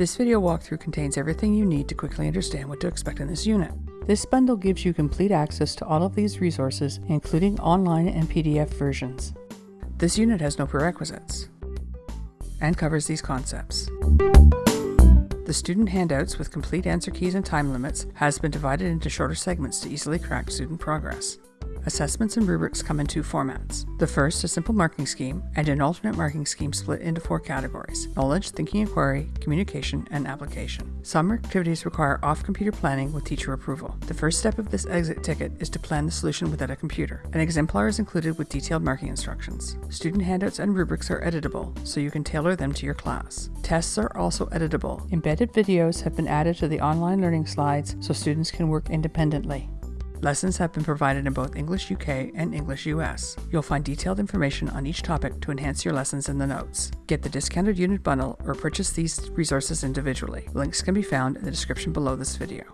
This video walkthrough contains everything you need to quickly understand what to expect in this unit. This bundle gives you complete access to all of these resources, including online and PDF versions. This unit has no prerequisites and covers these concepts. The student handouts with complete answer keys and time limits has been divided into shorter segments to easily track student progress. Assessments and rubrics come in two formats. The first, a simple marking scheme, and an alternate marking scheme split into four categories knowledge, thinking inquiry, communication, and application. Some activities require off computer planning with teacher approval. The first step of this exit ticket is to plan the solution without a computer. An exemplar is included with detailed marking instructions. Student handouts and rubrics are editable, so you can tailor them to your class. Tests are also editable. Embedded videos have been added to the online learning slides so students can work independently. Lessons have been provided in both English UK and English US. You'll find detailed information on each topic to enhance your lessons in the notes. Get the discounted unit bundle or purchase these resources individually. Links can be found in the description below this video.